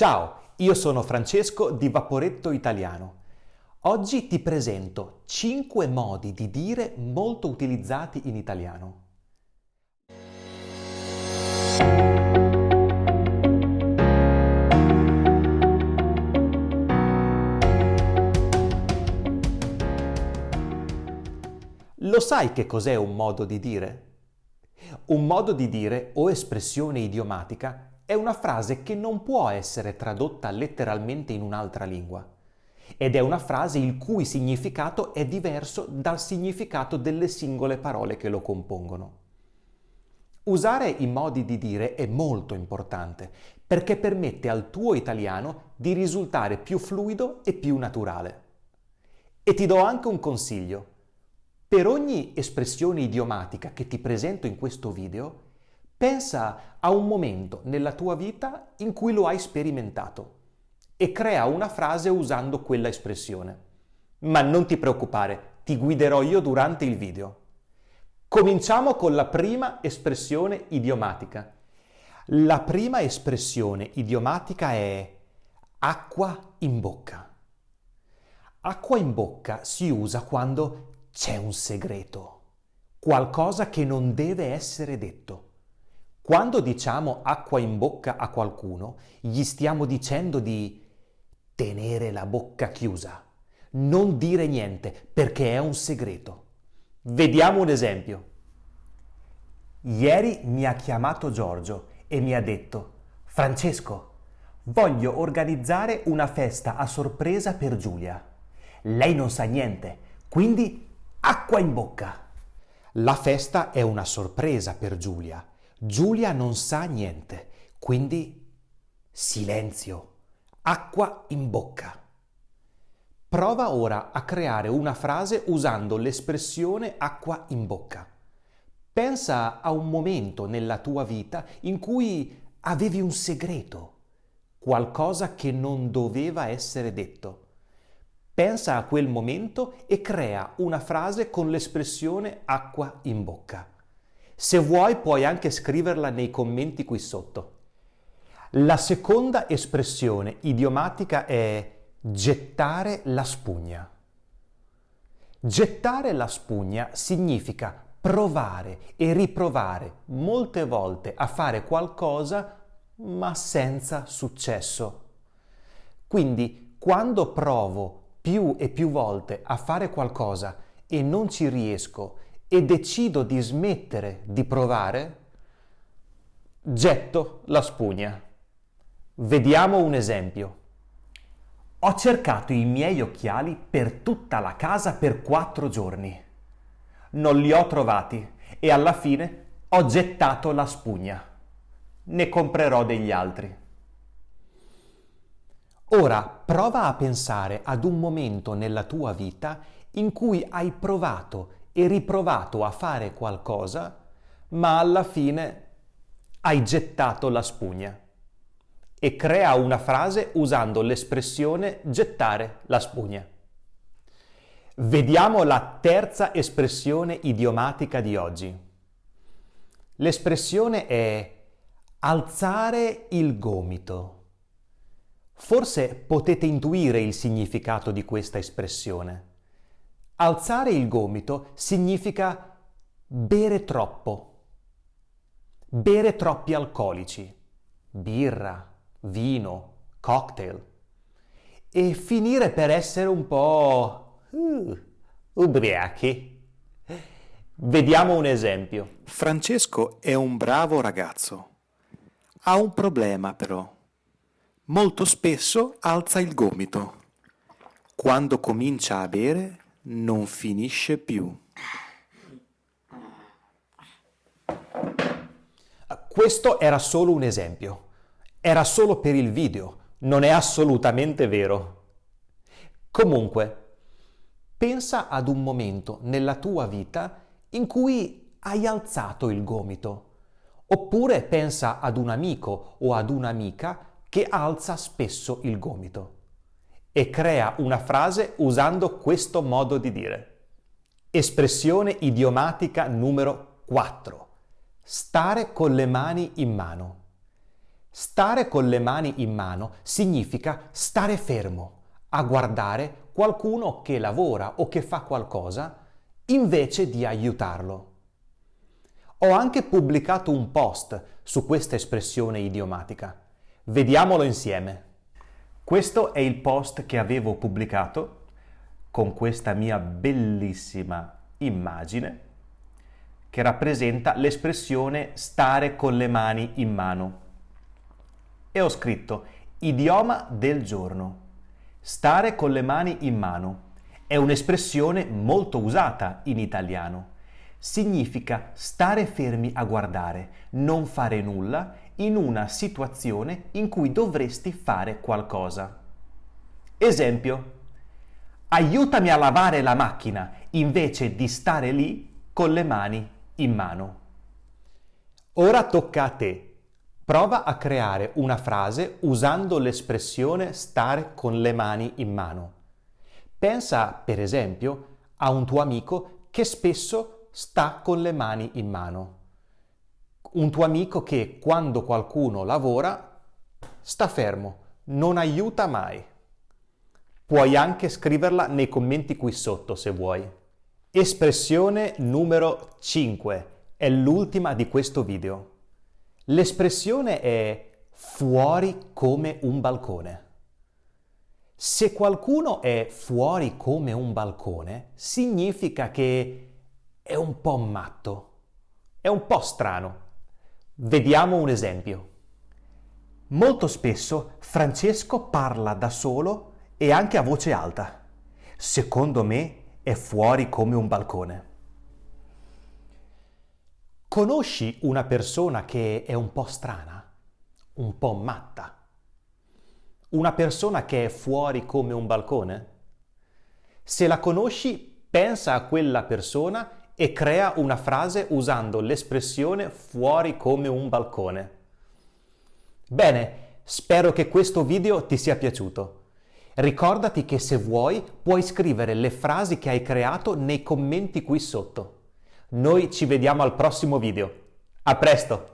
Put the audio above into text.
Ciao, io sono Francesco di Vaporetto Italiano. Oggi ti presento 5 modi di dire molto utilizzati in italiano. Lo sai che cos'è un modo di dire? Un modo di dire o espressione idiomatica è una frase che non può essere tradotta letteralmente in un'altra lingua ed è una frase il cui significato è diverso dal significato delle singole parole che lo compongono. Usare i modi di dire è molto importante perché permette al tuo italiano di risultare più fluido e più naturale. E ti do anche un consiglio. Per ogni espressione idiomatica che ti presento in questo video, Pensa a un momento nella tua vita in cui lo hai sperimentato e crea una frase usando quella espressione. Ma non ti preoccupare, ti guiderò io durante il video. Cominciamo con la prima espressione idiomatica. La prima espressione idiomatica è acqua in bocca. Acqua in bocca si usa quando c'è un segreto, qualcosa che non deve essere detto. Quando diciamo acqua in bocca a qualcuno, gli stiamo dicendo di tenere la bocca chiusa, non dire niente perché è un segreto. Vediamo un esempio. Ieri mi ha chiamato Giorgio e mi ha detto Francesco, voglio organizzare una festa a sorpresa per Giulia. Lei non sa niente, quindi acqua in bocca. La festa è una sorpresa per Giulia Giulia non sa niente, quindi silenzio, acqua in bocca. Prova ora a creare una frase usando l'espressione acqua in bocca. Pensa a un momento nella tua vita in cui avevi un segreto, qualcosa che non doveva essere detto. Pensa a quel momento e crea una frase con l'espressione acqua in bocca. Se vuoi puoi anche scriverla nei commenti qui sotto. La seconda espressione idiomatica è gettare la spugna. Gettare la spugna significa provare e riprovare molte volte a fare qualcosa ma senza successo. Quindi quando provo più e più volte a fare qualcosa e non ci riesco e decido di smettere di provare, getto la spugna. Vediamo un esempio. Ho cercato i miei occhiali per tutta la casa per quattro giorni. Non li ho trovati e alla fine ho gettato la spugna. Ne comprerò degli altri. Ora prova a pensare ad un momento nella tua vita in cui hai provato e riprovato a fare qualcosa, ma alla fine hai gettato la spugna. E crea una frase usando l'espressione gettare la spugna. Vediamo la terza espressione idiomatica di oggi. L'espressione è alzare il gomito. Forse potete intuire il significato di questa espressione. Alzare il gomito significa bere troppo, bere troppi alcolici, birra, vino, cocktail, e finire per essere un po' uh, ubriachi. Vediamo un esempio. Francesco è un bravo ragazzo. Ha un problema però. Molto spesso alza il gomito. Quando comincia a bere non finisce più. Questo era solo un esempio. Era solo per il video, non è assolutamente vero. Comunque, pensa ad un momento nella tua vita in cui hai alzato il gomito. Oppure pensa ad un amico o ad un'amica che alza spesso il gomito e crea una frase usando questo modo di dire. Espressione idiomatica numero 4. Stare con le mani in mano. Stare con le mani in mano significa stare fermo, a guardare qualcuno che lavora o che fa qualcosa invece di aiutarlo. Ho anche pubblicato un post su questa espressione idiomatica. Vediamolo insieme. Questo è il post che avevo pubblicato con questa mia bellissima immagine che rappresenta l'espressione stare con le mani in mano. E ho scritto idioma del giorno. Stare con le mani in mano è un'espressione molto usata in italiano. Significa stare fermi a guardare, non fare nulla in una situazione in cui dovresti fare qualcosa. Esempio, aiutami a lavare la macchina invece di stare lì con le mani in mano. Ora tocca a te. Prova a creare una frase usando l'espressione stare con le mani in mano. Pensa, per esempio, a un tuo amico che spesso sta con le mani in mano. Un tuo amico che quando qualcuno lavora sta fermo, non aiuta mai. Puoi anche scriverla nei commenti qui sotto se vuoi. Espressione numero 5 è l'ultima di questo video. L'espressione è fuori come un balcone. Se qualcuno è fuori come un balcone, significa che è un po' matto, è un po' strano. Vediamo un esempio. Molto spesso Francesco parla da solo e anche a voce alta. Secondo me è fuori come un balcone. Conosci una persona che è un po' strana, un po' matta? Una persona che è fuori come un balcone? Se la conosci, pensa a quella persona e crea una frase usando l'espressione fuori come un balcone. Bene, spero che questo video ti sia piaciuto. Ricordati che se vuoi puoi scrivere le frasi che hai creato nei commenti qui sotto. Noi ci vediamo al prossimo video. A presto!